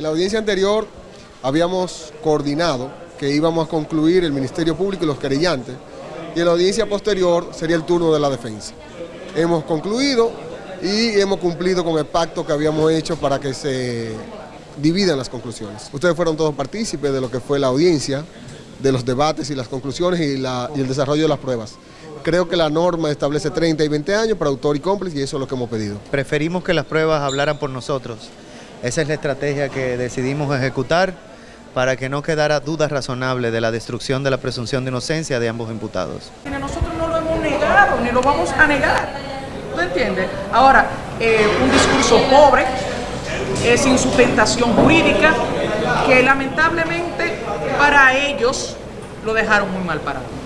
En la audiencia anterior habíamos coordinado que íbamos a concluir el Ministerio Público y los querellantes, y en la audiencia posterior sería el turno de la defensa. Hemos concluido y hemos cumplido con el pacto que habíamos hecho para que se dividan las conclusiones. Ustedes fueron todos partícipes de lo que fue la audiencia, de los debates y las conclusiones y, y el desarrollo de las pruebas. Creo que la norma establece 30 y 20 años para autor y cómplice y eso es lo que hemos pedido. Preferimos que las pruebas hablaran por nosotros. Esa es la estrategia que decidimos ejecutar para que no quedara duda razonable de la destrucción de la presunción de inocencia de ambos imputados. Nosotros no lo hemos negado ni lo vamos a negar. ¿Tú entiendes? Ahora, eh, un discurso pobre, eh, sin sustentación jurídica, que lamentablemente para ellos lo dejaron muy mal parado.